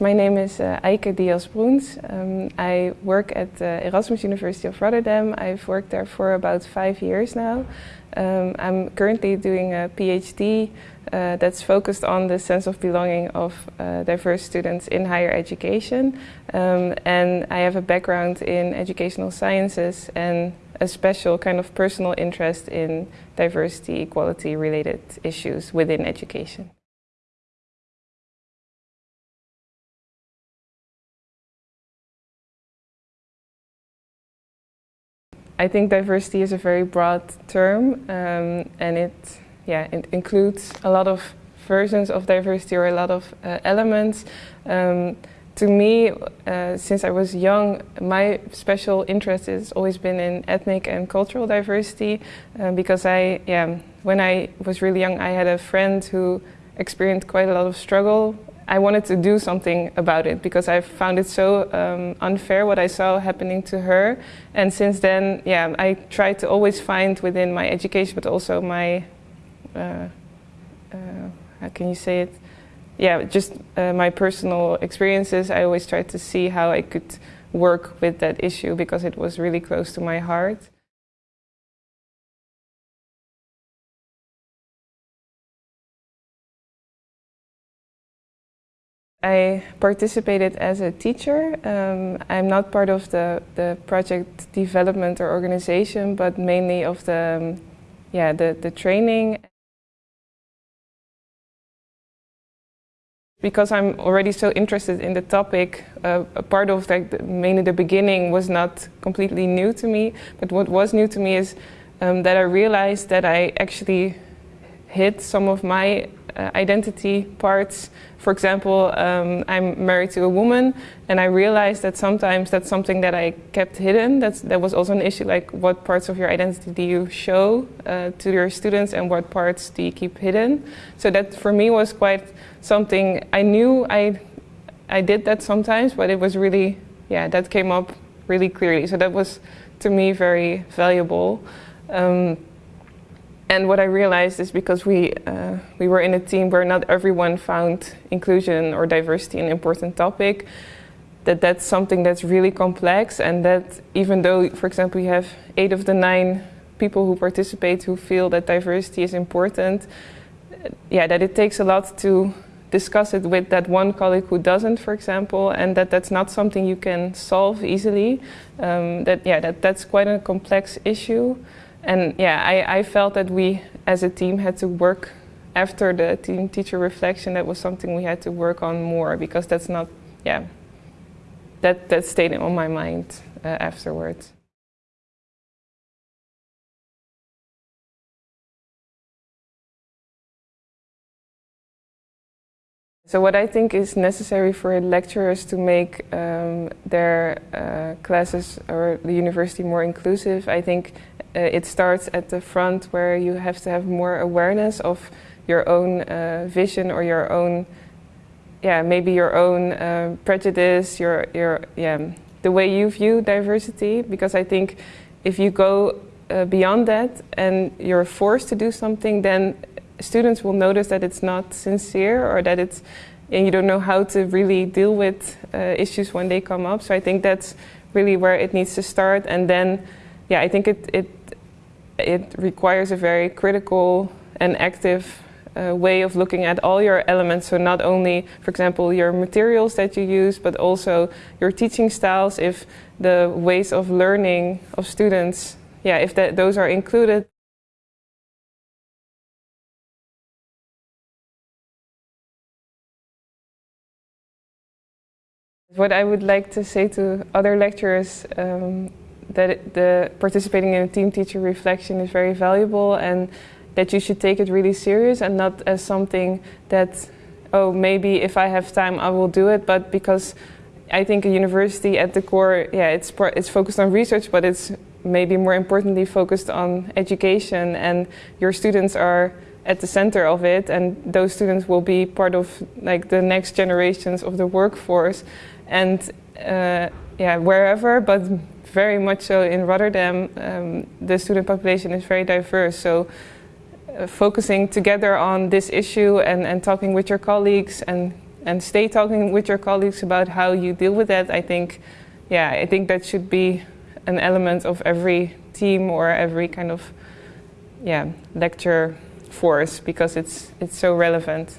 My name is uh, Eike Diaz-Broens. Um, I work at the Erasmus University of Rotterdam. I've worked there for about five years now. Um, I'm currently doing a PhD uh, that's focused on the sense of belonging of uh, diverse students in higher education. Um, and I have a background in educational sciences and a special kind of personal interest in diversity, equality related issues within education. I think diversity is a very broad term um, and it, yeah, it includes a lot of versions of diversity or a lot of uh, elements. Um, to me, uh, since I was young, my special interest has always been in ethnic and cultural diversity uh, because I, yeah, when I was really young, I had a friend who experienced quite a lot of struggle I wanted to do something about it because I found it so um, unfair what I saw happening to her. And since then, yeah, I tried to always find within my education, but also my, uh, uh, how can you say it? Yeah, just uh, my personal experiences. I always tried to see how I could work with that issue because it was really close to my heart. I participated as a teacher. Um, I'm not part of the, the project development or organization, but mainly of the, um, yeah, the, the training. Because I'm already so interested in the topic, uh, a part of like the, mainly the beginning was not completely new to me, but what was new to me is um, that I realized that I actually hit some of my uh, identity parts. For example, um, I'm married to a woman and I realized that sometimes that's something that I kept hidden. That's, that was also an issue like what parts of your identity do you show uh, to your students and what parts do you keep hidden. So that for me was quite something I knew I, I did that sometimes, but it was really, yeah, that came up really clearly. So that was to me very valuable. Um, and what I realized is because we, uh, we were in a team where not everyone found inclusion or diversity an important topic, that that's something that's really complex and that even though, for example, you have eight of the nine people who participate who feel that diversity is important, yeah, that it takes a lot to discuss it with that one colleague who doesn't, for example, and that that's not something you can solve easily. Um, that, yeah, that, that's quite a complex issue. And yeah, I, I felt that we as a team had to work after the team teacher reflection, that was something we had to work on more because that's not, yeah, that, that stayed on my mind uh, afterwards. So what I think is necessary for lecturers to make um, their uh, classes or the university more inclusive, I think uh, it starts at the front where you have to have more awareness of your own uh, vision or your own, yeah, maybe your own uh, prejudice, your, your, yeah, the way you view diversity. Because I think if you go uh, beyond that and you're forced to do something, then students will notice that it's not sincere or that it's, and you don't know how to really deal with uh, issues when they come up. So I think that's really where it needs to start. And then, yeah, I think it, it it requires a very critical and active uh, way of looking at all your elements. So not only, for example, your materials that you use, but also your teaching styles, if the ways of learning of students, yeah, if that, those are included. What I would like to say to other lecturers um, that the participating in a team teacher reflection is very valuable and that you should take it really serious and not as something that, oh, maybe if I have time I will do it, but because I think a university at the core, yeah, it's, it's focused on research, but it's maybe more importantly focused on education and your students are at the center of it and those students will be part of like the next generations of the workforce and uh, yeah, wherever, but very much so in Rotterdam, um, the student population is very diverse. So uh, focusing together on this issue and, and talking with your colleagues and and stay talking with your colleagues about how you deal with that. I think, yeah, I think that should be an element of every team or every kind of, yeah, lecture force because it's it's so relevant.